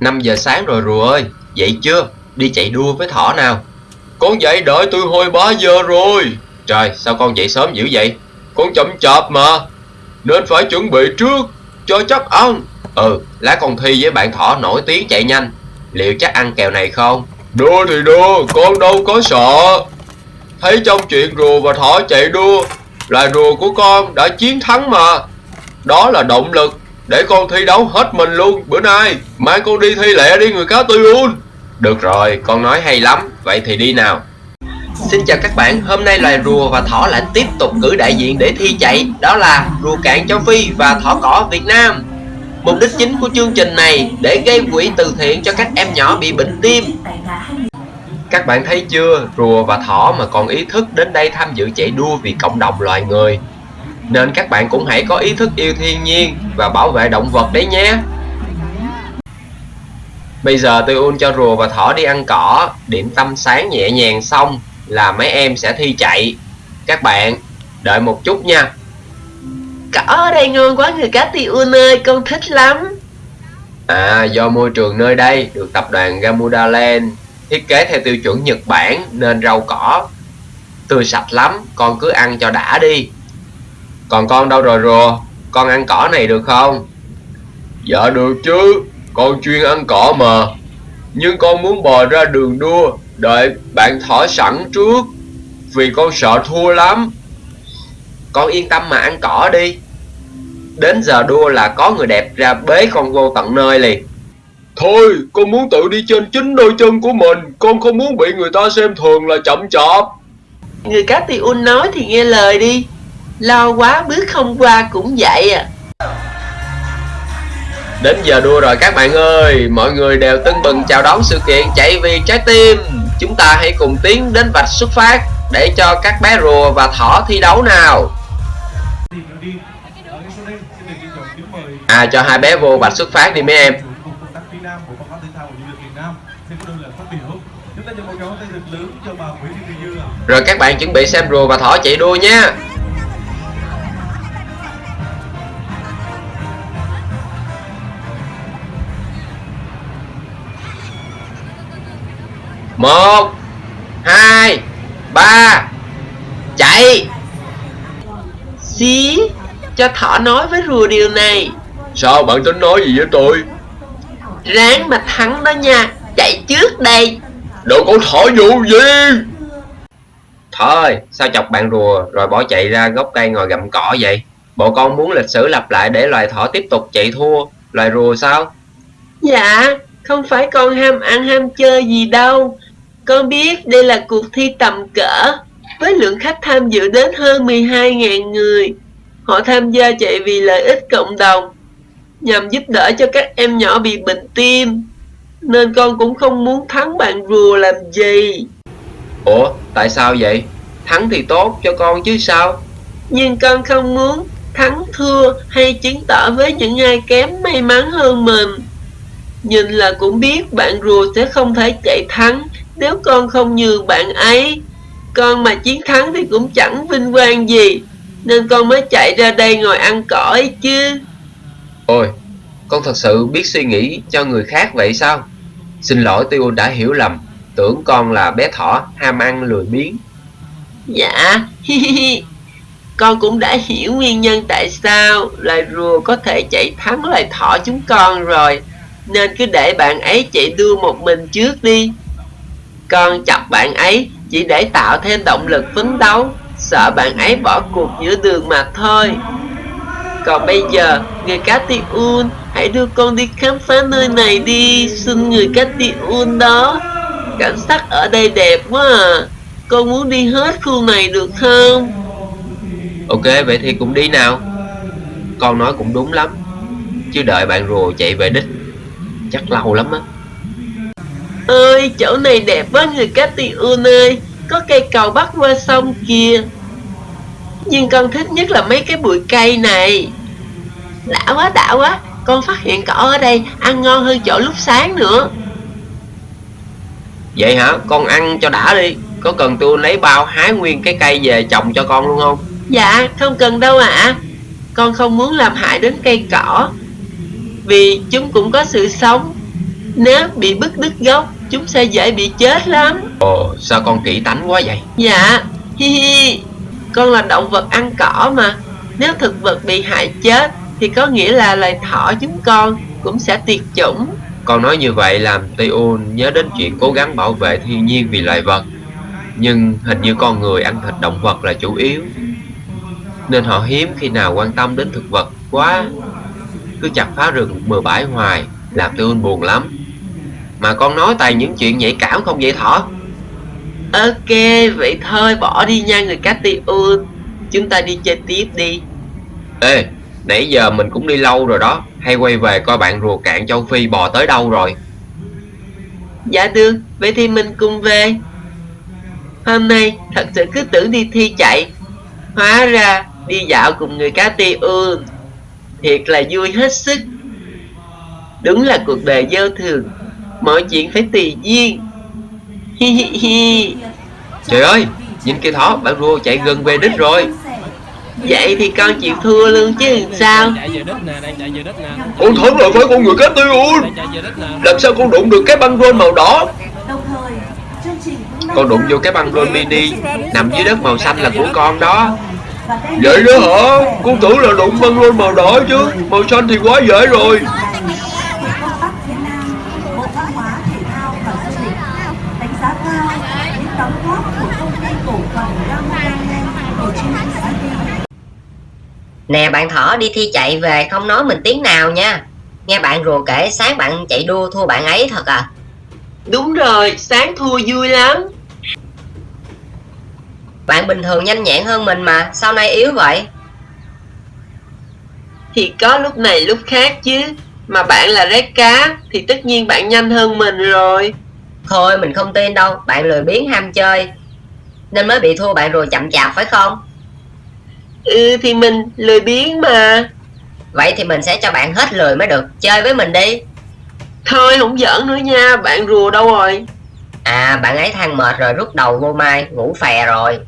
5 giờ sáng rồi, rùa ơi. Dậy chưa? Đi chạy đua với thỏ nào. Con dậy đợi tôi hồi 3 giờ rồi. Trời, sao con dậy sớm dữ vậy? Con chậm chạp mà. Nên phải chuẩn bị trước, Cho chắc ăn. Ừ lá con thi với bạn thỏ nổi tiếng chạy nhanh. Liệu chắc ăn kèo này không? Đua thì đua, Con đâu có sợ. Thấy trong chuyện rùa và thỏ chạy đua Là rùa của con đã chiến thắng mà. Đó là động lực. Để con thi đấu hết mình luôn. Bữa nay Mai con đi thi lẹ đi người cá tư un. Được rồi con nói hay lắm. Vậy thì đi nào. Xin chào các bạn, hôm nay loài rùa và thỏ lại tiếp tục cử đại diện để thi chạy. Đó là rùa cạn châu Phi và thỏ cỏ Việt Nam. Mục đích chính của chương trình này để gây quỹ từ thiện cho các em nhỏ bị bệnh tim. Các bạn thấy chưa, rùa và thỏ mà còn ý thức đến đây tham dự chạy đua vì cộng đồng loài người Nên các bạn cũng hãy có ý thức yêu thiên nhiên và bảo vệ động vật đấy nhé. Bây giờ tôi un cho rùa và thỏ đi ăn cỏ, điểm tâm sáng nhẹ nhàng xong là mấy em sẽ thi chạy. Các bạn đợi một chút nha. Cỏ ở đây ngon quá người cá Tiun ơi, con thích lắm. À do môi trường nơi đây được tập đoàn Gamuda Land thiết kế theo tiêu chuẩn Nhật Bản nên rau cỏ tươi sạch lắm, con cứ ăn cho đã đi Còn con đâu rồi rùa, con ăn cỏ này được không? Dạ được chứ, con chuyên ăn cỏ mà. Nhưng con muốn bò ra đường đua Đợi bạn thỏ sẵn trước. Vì con sợ thua lắm. Con yên tâm mà ăn cỏ đi. Đến giờ đua là có người đẹp ra bế con vô tận nơi liền. Thôi con muốn tự đi trên chính đôi chân của mình. Con không muốn bị người ta xem thường là chậm chạp. Người cá Tiun nói thì nghe lời đi Lo quá, bước không qua cũng vậy à. Đến giờ đua rồi các bạn ơi, Mọi người đều tưng bừng chào đón sự kiện chạy vì trái tim. Chúng ta hãy cùng tiến đến vạch xuất phát Để cho các bé rùa và thỏ thi đấu nào. À cho hai bé vô vạch xuất phát đi mấy em. Rồi các bạn chuẩn bị xem rùa và thỏ chạy đua nhé một, hai, ba. Chạy. Xí, Cho thỏ nói với rùa điều này. Sao bạn tính nói gì với tôi? Ráng mà thắng đó nha, Chạy trước đây. Đồ con thỏ vụ gì. Thôi, sao chọc bạn rùa, Rồi bỏ chạy ra gốc cây ngồi gặm cỏ vậy? Bộ con muốn lịch sử lặp lại Để loài thỏ tiếp tục chạy thua. Loài rùa sao? Dạ Không phải con ham ăn ham chơi gì đâu. Con biết đây là cuộc thi tầm cỡ Với lượng khách tham dự đến hơn 12.000 người. Họ tham gia chạy vì lợi ích cộng đồng Nhằm giúp đỡ cho các em nhỏ bị bệnh tim. Nên con cũng không muốn thắng bạn rùa làm gì. Ủa tại sao vậy? Thắng thì tốt cho con chứ sao? Nhưng con không muốn thắng thua hay chứng tỏ với những ai kém may mắn hơn mình. Nhìn là cũng biết bạn rùa sẽ không thể chạy thắng Nếu con không nhường bạn ấy Con mà chiến thắng thì cũng chẳng vinh quang gì. Nên con mới chạy ra đây ngồi ăn cỏ ấy chứ. Ôi con thật sự biết suy nghĩ cho người khác vậy sao? Xin lỗi Tiêu đã hiểu lầm Tưởng con là bé thỏ ham ăn lười biếng. Dạ. Con cũng đã hiểu nguyên nhân tại sao Loài rùa có thể chạy thắng loài thỏ chúng con rồi. Nên cứ để bạn ấy chạy đua một mình trước đi con chọc bạn ấy chỉ để tạo thêm động lực phấn đấu Sợ bạn ấy bỏ cuộc giữa đường mà thôi. Còn bây giờ, người cá Un Hãy đưa con đi khám phá nơi này đi Xin người cá Un đó. Cảnh sắc ở đây đẹp quá à. Con muốn đi hết khu này được không? Ok vậy thì cũng đi nào. Con nói cũng đúng lắm. Chứ đợi bạn rùa chạy về đích Chắc lâu lắm á. Ơi chỗ này đẹp quá người cá Tiun ơi. Có cây cầu bắc qua sông kìa Nhưng con thích nhất là mấy cái bụi cây này. Đã quá đã quá. Con phát hiện cỏ ở đây ăn ngon hơn chỗ lúc sáng nữa. Vậy hả? Con ăn cho đã đi. Có cần tôi lấy bao hái nguyên cái cây về trồng cho con luôn không? Dạ không cần đâu ạ. À. Con không muốn làm hại đến cây cỏ. Vì chúng cũng có sự sống. Nếu bị bứt đứt gốc, chúng sẽ dễ bị chết lắm. Ồ, sao con kỹ tánh quá vậy? Dạ, hi hi, con là động vật ăn cỏ mà. Nếu thực vật bị hại chết, thì có nghĩa là loài thỏ chúng con cũng sẽ tuyệt chủng. Con nói như vậy làm Tiun nhớ đến chuyện cố gắng bảo vệ thiên nhiên vì loài vật. Nhưng hình như con người ăn thịt động vật là chủ yếu. Nên họ hiếm khi nào quan tâm đến thực vật quá. Cứ chặt phá rừng bừa bãi hoài, làm Tiun buồn lắm. Mà con nói toàn những chuyện nhạy cảm không vậy thỏ? Ok, vậy thôi bỏ đi nha người Catiun. Chúng ta đi chơi tiếp đi. Ê, nãy giờ mình cũng đi lâu rồi đó. Hay quay về coi bạn rùa cạn châu Phi bò tới đâu rồi. Dạ được, vậy thì mình cùng về. Hôm nay thật sự cứ tưởng đi thi chạy. Hóa ra đi dạo cùng người cá Catiun. Thiệt là vui hết sức. Đúng là cuộc đời vô thường. Mọi chuyện phải tùy duyên. Hi hi hi. Trời ơi, nhìn kia thỏ, bạn rùa chạy gần về đích rồi. Vậy thì con chịu thua luôn chứ làm sao? chạy về đích nè đang chạy về đích nè Con thắng là phải con người cá nè Làm sao con đụng được cái băng rôn màu đỏ? Đồng thời, chương trình cũng đang Con đụng vô cái băng rôn mini nằm dưới đất màu xanh là của con đó. Vậy đó hả? Con tưởng là đụng băng rôn màu đỏ chứ. Màu xanh thì quá dễ rồi. Nè bạn thỏ đi thi chạy về không nói mình tiếng nào nha Nghe bạn rùa kể sáng bạn chạy đua thua bạn ấy thật à Đúng rồi, sáng thua vui lắm. Bạn bình thường nhanh nhẹn hơn mình mà Sao nay yếu vậy Thì có lúc này lúc khác chứ. Mà bạn là rét cá thì tất nhiên bạn nhanh hơn mình rồi. Thôi mình không tin đâu Bạn lười biếng ham chơi Nên mới bị thua bạn rùa chậm chạp phải không Ừ thì mình lười biếng mà. Vậy thì mình sẽ cho bạn hết lười mới được Chơi với mình đi Thôi không giỡn nữa nha, bạn rùa đâu rồi? À bạn ấy than mệt rồi rút đầu vô mai Ngủ phè rồi